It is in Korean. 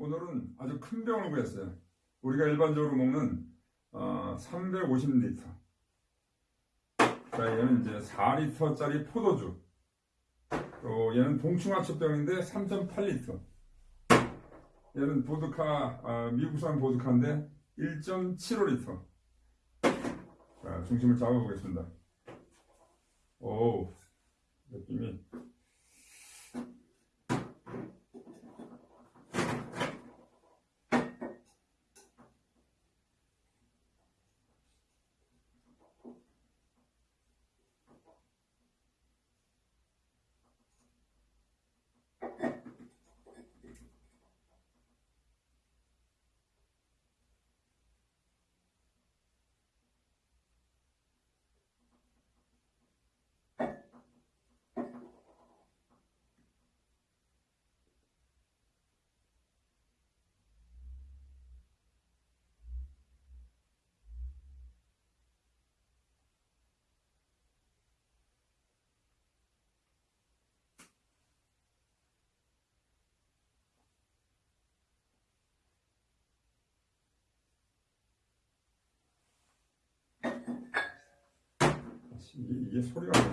오늘은 아주 큰 병을 구했어요. 우리가 일반적으로 먹는 어, 350리터. 자, 얘는 이제 4리터짜리 포도주. 또 얘는 동충하초병인데 3.8리터. 얘는 보드카, 아, 미국산 보드카인데 1.75리터. 자, 중심을 잡아보겠습니다. 오, 느낌이. 이게, 이게 소리가.